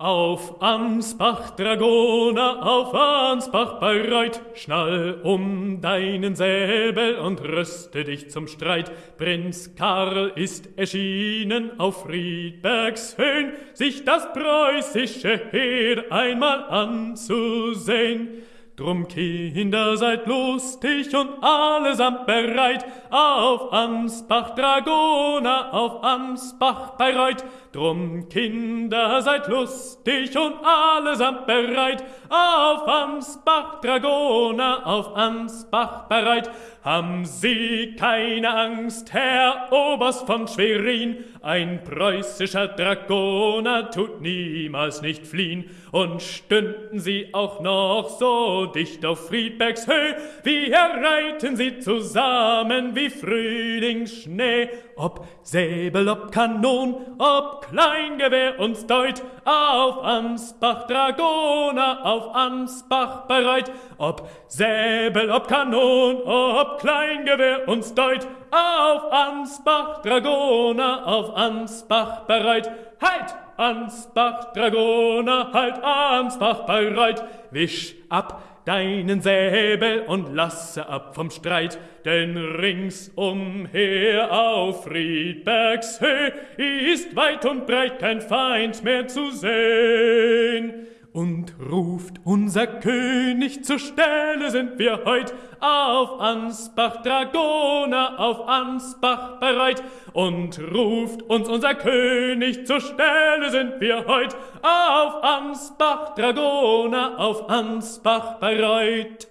Auf Ansbach, Dragoner, auf Ansbach bereit, schnall um deinen Säbel und rüste dich zum Streit. Prinz Karl ist erschienen auf Friedbergs Höhen, sich das preußische Heer einmal anzusehen. Drum, Kinder, seid lustig und allesamt bereit, auf Ansbach, Dragoner, auf Ansbach bereit. Drum, Kinder, seid lustig und allesamt bereit, auf Ansbach, Dragoner, auf Ansbach bereit. Haben Sie keine Angst, Herr Oberst von Schwerin, ein preußischer Dragoner tut niemals nicht fliehen, und stünden Sie auch noch so dicht auf Friedbergs Höhe, wie reiten Sie zusammen wie Frühlingsschnee, ob Säbel, ob Kanon, ob Kleingewehr uns deut, auf Ansbach Dragoner, auf Ansbach bereit, ob Säbel, ob Kanon, ob Kleingewehr uns deut, auf Ansbach Dragoner, auf Ansbach bereit, halt! Ansbach Dragoner, halt Ansbach bereit, wisch ab deinen Säbel und lasse ab vom Streit, denn ringsumher auf Friedbergs Höhe ist weit und breit kein Feind mehr zu sehen. Und ruft unser König zur Stelle sind wir heut auf Ansbach Dragoner, auf Ansbach bereit. Und ruft uns unser König zur Stelle sind wir heut auf Ansbach Dragoner, auf Ansbach bereit.